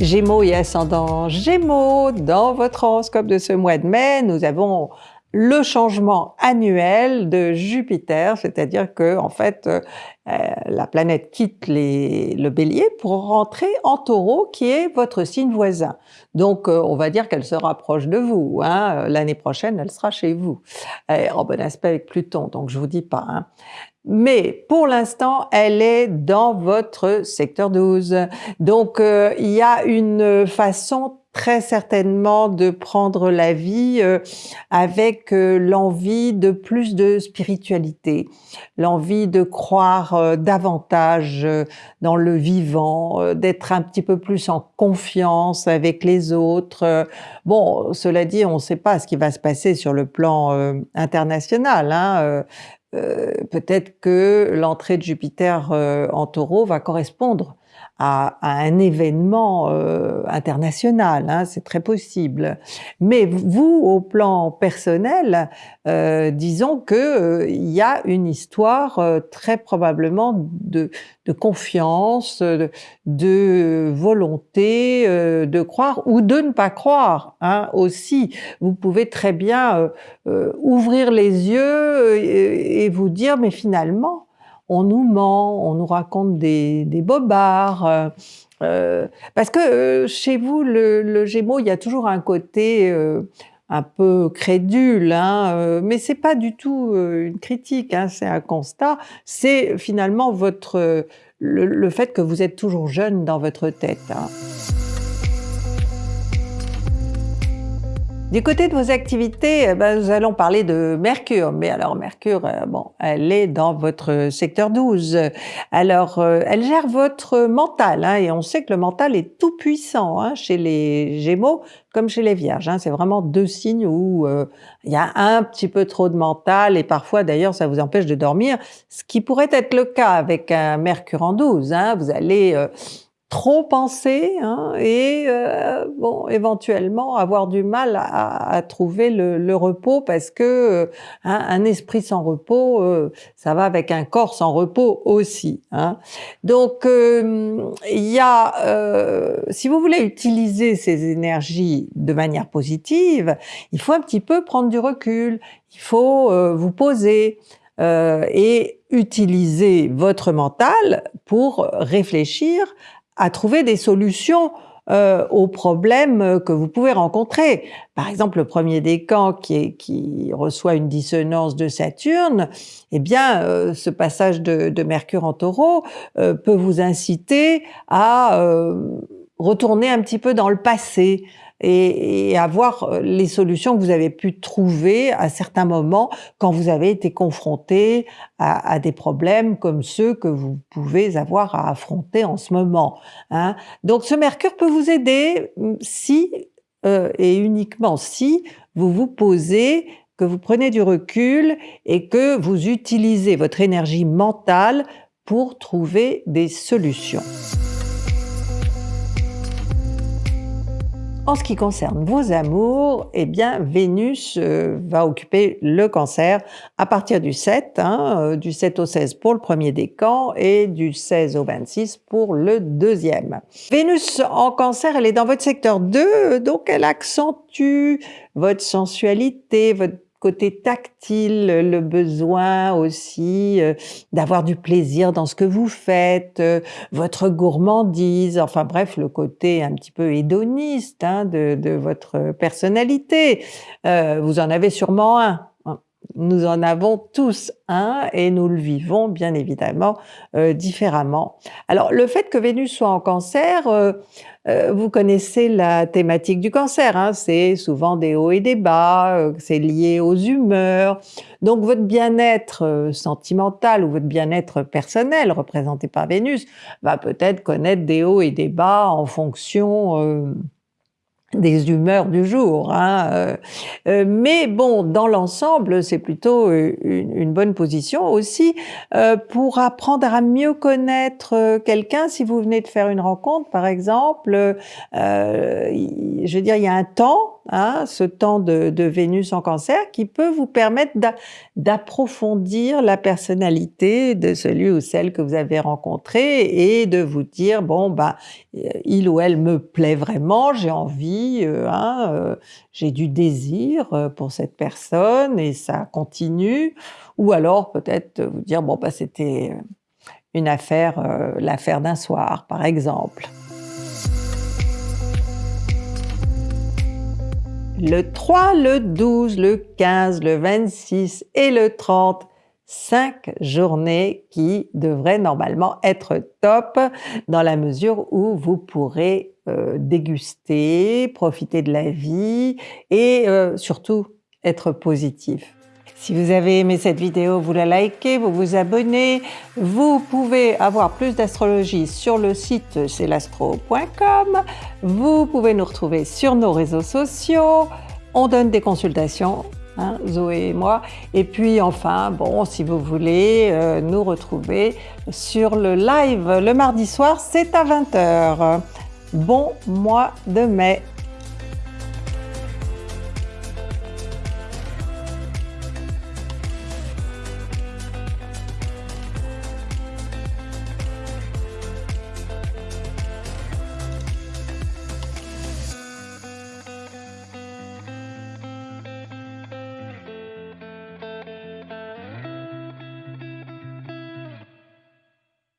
Gémeaux et ascendant Gémeaux, dans votre horoscope de ce mois de mai, nous avons le changement annuel de Jupiter, c'est-à-dire que en fait euh, la planète quitte le Bélier pour rentrer en Taureau, qui est votre signe voisin. Donc euh, on va dire qu'elle se rapproche de vous. Hein. L'année prochaine, elle sera chez vous, en bon aspect avec Pluton. Donc je vous dis pas. Hein. Mais pour l'instant, elle est dans votre secteur 12. Donc euh, il y a une façon très certainement de prendre la vie euh, avec euh, l'envie de plus de spiritualité, l'envie de croire davantage dans le vivant, d'être un petit peu plus en confiance avec les autres. Bon, cela dit, on ne sait pas ce qui va se passer sur le plan international. Hein, peut-être que l'entrée de Jupiter euh, en taureau va correspondre à, un événement euh, international, hein, c'est très possible. Mais vous, au plan personnel, euh, disons que euh, il y a une histoire euh, très probablement de, de confiance, de, de volonté de croire ou de ne pas croire hein, aussi. Vous pouvez très bien ouvrir les yeux et vous dire mais finalement on nous ment, on nous raconte des, bobards. Euh, euh, parce que euh, chez vous, le, Gémeaux, il y a toujours un côté un peu crédule, hein, mais c'est pas du tout une critique, hein, c'est un constat. C'est finalement votre le, fait que vous êtes toujours jeune dans votre tête. Hein. Du côté de vos activités, eh ben, nous allons parler de Mercure. Mais alors Mercure, euh, bon, elle est dans votre secteur 12. Alors, euh, elle gère votre mental. Hein, et on sait que le mental est tout puissant hein, chez les Gémeaux comme chez les Vierges. Hein, c'est vraiment deux signes où euh, il y a un petit peu trop de mental et parfois d'ailleurs ça vous empêche de dormir, ce qui pourrait être le cas avec un Mercure en 12. Hein, vous allez trop penser hein, et euh, bon éventuellement avoir du mal à, trouver le, repos parce que euh, un esprit sans repos euh, ça va avec un corps sans repos aussi hein. donc il y a si vous voulez utiliser ces énergies de manière positive il faut un petit peu prendre du recul il faut vous poser et utiliser votre mental pour réfléchir à trouver des solutions euh, aux problèmes que vous pouvez rencontrer. Par exemple, le premier décan qui, qui reçoit une dissonance de Saturne, eh bien, euh, ce passage de, Mercure en taureau euh, peut vous inciter à retourner un petit peu dans le passé, et, et, avoir euh, les solutions que vous avez pu trouver à certains moments quand vous avez été confronté à, à des problèmes comme ceux que vous pouvez avoir à affronter en ce moment. Hein. Donc ce Mercure peut vous aider mm, si euh, et uniquement si vous vous posez que vous prenez du recul et que vous utilisez votre énergie mentale pour trouver des solutions. En ce qui concerne vos amours, eh bien Vénus euh, va occuper le cancer à partir du 7, hein, euh, du 7 au 16 pour le premier décan et du 16 au 26 pour le deuxième. Vénus en cancer, elle est dans votre secteur 2, donc elle accentue votre sensualité, votre côté tactile, le besoin aussi euh, d'avoir du plaisir dans ce que vous faites, euh, votre gourmandise, enfin bref, le côté un petit peu hédoniste hein, de, votre personnalité. Euh, vous en avez sûrement un. Nous en avons tous un et nous le vivons bien évidemment euh, différemment. Alors le fait que Vénus soit en cancer, euh, euh, vous connaissez la thématique du cancer, hein, c'est souvent des hauts et des bas, c'est lié aux humeurs. Donc votre bien-être sentimental ou votre bien-être personnel représenté par Vénus va peut-être connaître des hauts et des bas en fonction des humeurs du jour. Hein. Euh, euh, mais bon, dans l'ensemble, c'est plutôt euh, une, bonne position aussi pour apprendre à mieux connaître quelqu'un. Si vous venez de faire une rencontre, par exemple, je veux dire, il y a un temps ce temps de, Vénus en cancer qui peut vous permettre d'approfondir la personnalité de celui ou celle que vous avez rencontré et de vous dire, bon, bah, il ou elle me plaît vraiment, j'ai envie, euh, hein, euh, j'ai du désir euh, pour cette personne et ça continue. Ou alors peut-être vous dire, bon, bah, c'était une affaire, l'affaire d'un soir, par exemple. Le 3, le 12, le 15, le 26 et le 30, 5 journées qui devraient normalement être top dans la mesure où vous pourrez euh, déguster, profiter de la vie et euh, surtout être positif. Si vous avez aimé cette vidéo, vous la likez, vous vous abonnez. Vous pouvez avoir plus d'astrologie sur le site celastro.com. Vous pouvez nous retrouver sur nos réseaux sociaux. On donne des consultations, hein, Zoé et moi. Et puis enfin, bon, si vous voulez euh, nous retrouver sur le live le mardi soir, c'est à 20h. Bon mois de mai